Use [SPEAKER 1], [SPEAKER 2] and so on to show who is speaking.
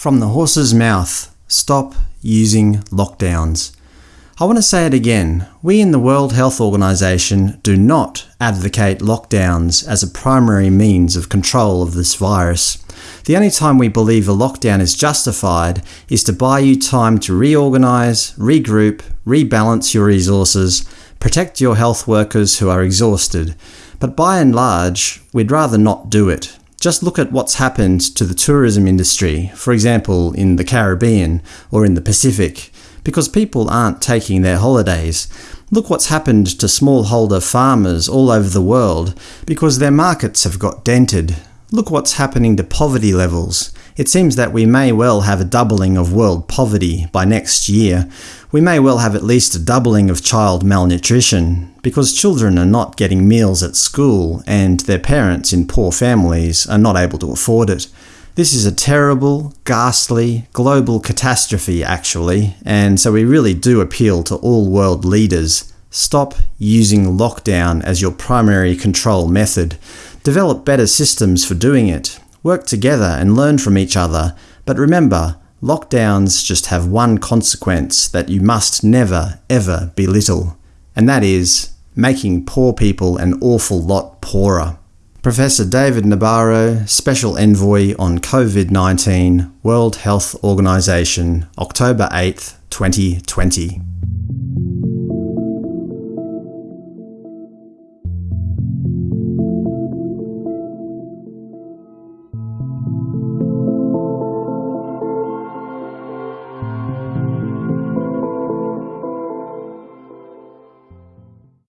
[SPEAKER 1] From the horse's mouth, stop using lockdowns. I want to say it again. We in the World Health Organization do not advocate lockdowns as a primary means of control of this virus. The only time we believe a lockdown is justified is to buy you time to reorganize, regroup, rebalance your resources, protect your health workers who are exhausted. But by and large, we'd rather not do it. Just look at what's happened to the tourism industry, for example in the Caribbean or in the Pacific, because people aren't taking their holidays. Look what's happened to smallholder farmers all over the world, because their markets have got dented. Look what's happening to poverty levels. It seems that we may well have a doubling of world poverty by next year. We may well have at least a doubling of child malnutrition, because children are not getting meals at school and their parents in poor families are not able to afford it. This is a terrible, ghastly, global catastrophe actually, and so we really do appeal to all world leaders. Stop using lockdown as your primary control method. Develop better systems for doing it. Work together and learn from each other, but remember, lockdowns just have one consequence that you must never, ever belittle, and that is making poor people an awful lot poorer. Professor David Nabarro, Special Envoy on COVID-19, World Health Organization, October 8, 2020